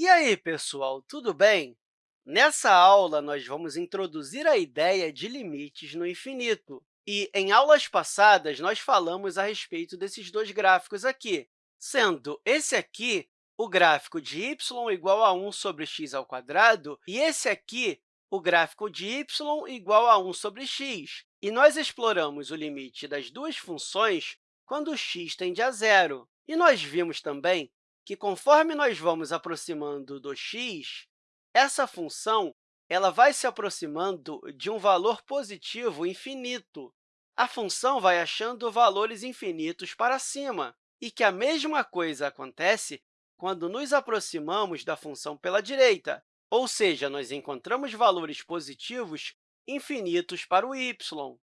E aí, pessoal, tudo bem? Nessa aula, nós vamos introduzir a ideia de limites no infinito. E, em aulas passadas, nós falamos a respeito desses dois gráficos aqui, sendo esse aqui o gráfico de y igual a 1 sobre x ao quadrado e esse aqui o gráfico de y igual a 1 sobre x. E nós exploramos o limite das duas funções quando x tende a zero. E nós vimos também que, conforme nós vamos aproximando do x, essa função ela vai se aproximando de um valor positivo infinito. A função vai achando valores infinitos para cima, e que a mesma coisa acontece quando nos aproximamos da função pela direita, ou seja, nós encontramos valores positivos infinitos para o y.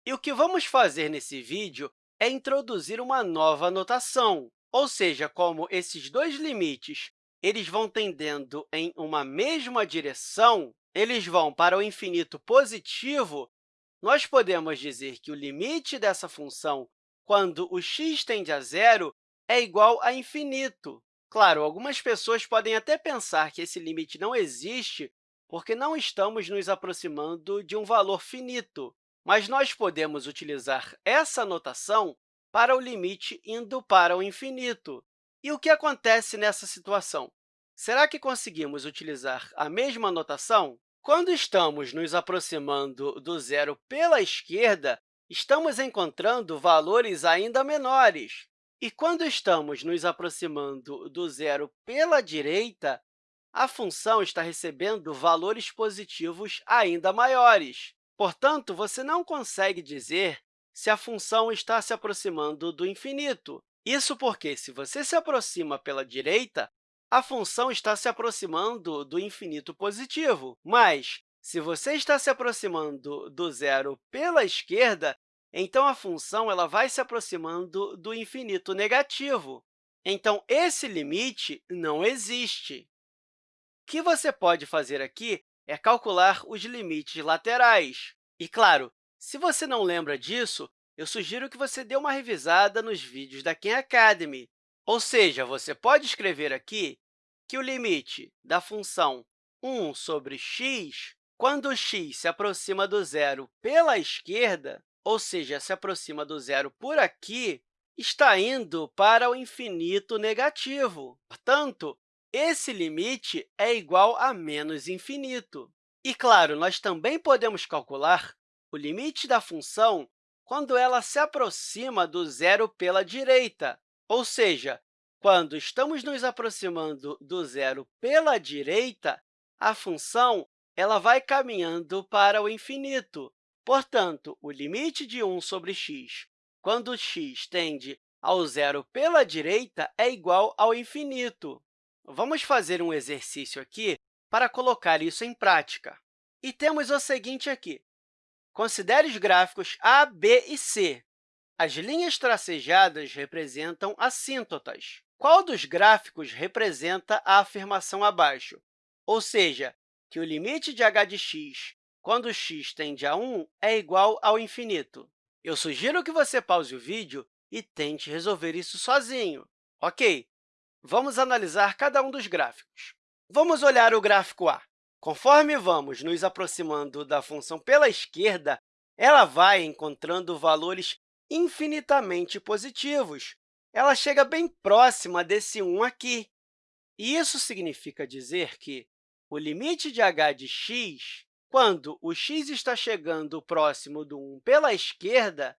E o que vamos fazer nesse vídeo é introduzir uma nova notação, ou seja, como esses dois limites eles vão tendendo em uma mesma direção, eles vão para o infinito positivo, nós podemos dizer que o limite dessa função, quando o x tende a zero, é igual a infinito. Claro, algumas pessoas podem até pensar que esse limite não existe porque não estamos nos aproximando de um valor finito, mas nós podemos utilizar essa notação para o limite indo para o infinito. E o que acontece nessa situação? Será que conseguimos utilizar a mesma notação? Quando estamos nos aproximando do zero pela esquerda, estamos encontrando valores ainda menores. E quando estamos nos aproximando do zero pela direita, a função está recebendo valores positivos ainda maiores. Portanto, você não consegue dizer se a função está se aproximando do infinito. Isso porque, se você se aproxima pela direita, a função está se aproximando do infinito positivo. Mas, se você está se aproximando do zero pela esquerda, então a função ela vai se aproximando do infinito negativo. Então, esse limite não existe. O que você pode fazer aqui é calcular os limites laterais. E, claro, se você não lembra disso, eu sugiro que você dê uma revisada nos vídeos da Khan Academy. Ou seja, você pode escrever aqui que o limite da função 1 sobre x, quando x se aproxima do zero pela esquerda, ou seja, se aproxima do zero por aqui, está indo para o infinito negativo. Portanto, esse limite é igual a menos infinito. E, claro, nós também podemos calcular o limite da função quando ela se aproxima do zero pela direita, ou seja, quando estamos nos aproximando do zero pela direita, a função ela vai caminhando para o infinito. Portanto, o limite de 1 sobre x, quando x tende ao zero pela direita, é igual ao infinito. Vamos fazer um exercício aqui para colocar isso em prática. E temos o seguinte aqui. Considere os gráficos A, B e C. As linhas tracejadas representam assíntotas. Qual dos gráficos representa a afirmação abaixo? Ou seja, que o limite de h de x, quando x tende a 1, é igual ao infinito. Eu sugiro que você pause o vídeo e tente resolver isso sozinho. Ok, vamos analisar cada um dos gráficos. Vamos olhar o gráfico A. Conforme vamos nos aproximando da função pela esquerda, ela vai encontrando valores infinitamente positivos, ela chega bem próxima desse 1 aqui. E isso significa dizer que o limite de h de x, quando o x está chegando próximo do 1 pela esquerda,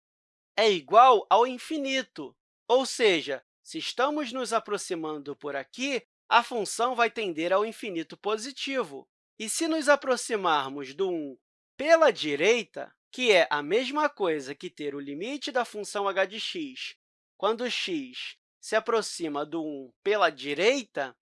é igual ao infinito. Ou seja, se estamos nos aproximando por aqui, a função vai tender ao infinito positivo. E se nos aproximarmos do 1 pela direita, que é a mesma coisa que ter o limite da função h de x quando x se aproxima do 1 pela direita,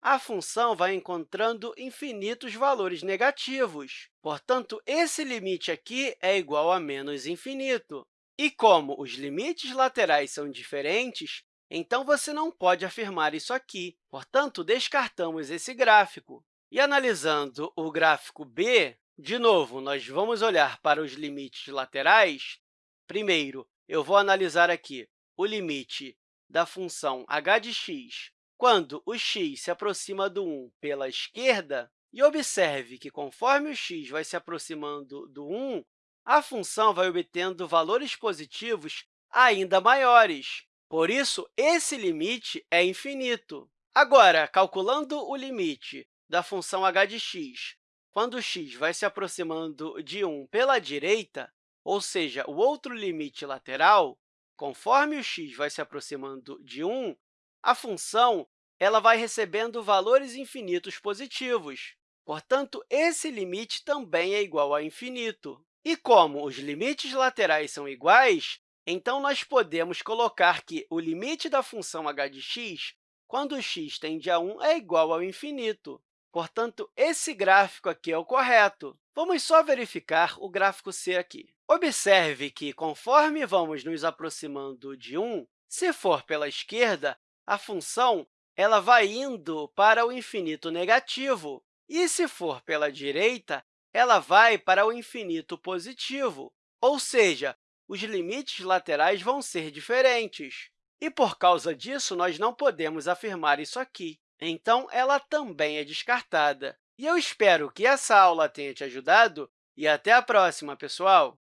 a função vai encontrando infinitos valores negativos. Portanto, esse limite aqui é igual a menos infinito. E como os limites laterais são diferentes, então você não pode afirmar isso aqui. Portanto, descartamos esse gráfico. E analisando o gráfico B, de novo, nós vamos olhar para os limites laterais. Primeiro, eu vou analisar aqui o limite da função h de x quando o x se aproxima do 1 pela esquerda, e observe que, conforme o x vai se aproximando do 1, a função vai obtendo valores positivos ainda maiores. Por isso, esse limite é infinito. Agora, calculando o limite da função h de x, quando x vai se aproximando de 1 pela direita, ou seja, o outro limite lateral, conforme o x vai se aproximando de 1, a função ela vai recebendo valores infinitos positivos. Portanto, esse limite também é igual a infinito. E como os limites laterais são iguais, então nós podemos colocar que o limite da função h de x, quando x tende a 1, é igual ao infinito. Portanto, esse gráfico aqui é o correto. Vamos só verificar o gráfico C aqui. Observe que, conforme vamos nos aproximando de 1, se for pela esquerda, a função ela vai indo para o infinito negativo, e, se for pela direita, ela vai para o infinito positivo, ou seja, os limites laterais vão ser diferentes. E, por causa disso, nós não podemos afirmar isso aqui. Então, ela também é descartada. E eu espero que essa aula tenha te ajudado e até a próxima, pessoal!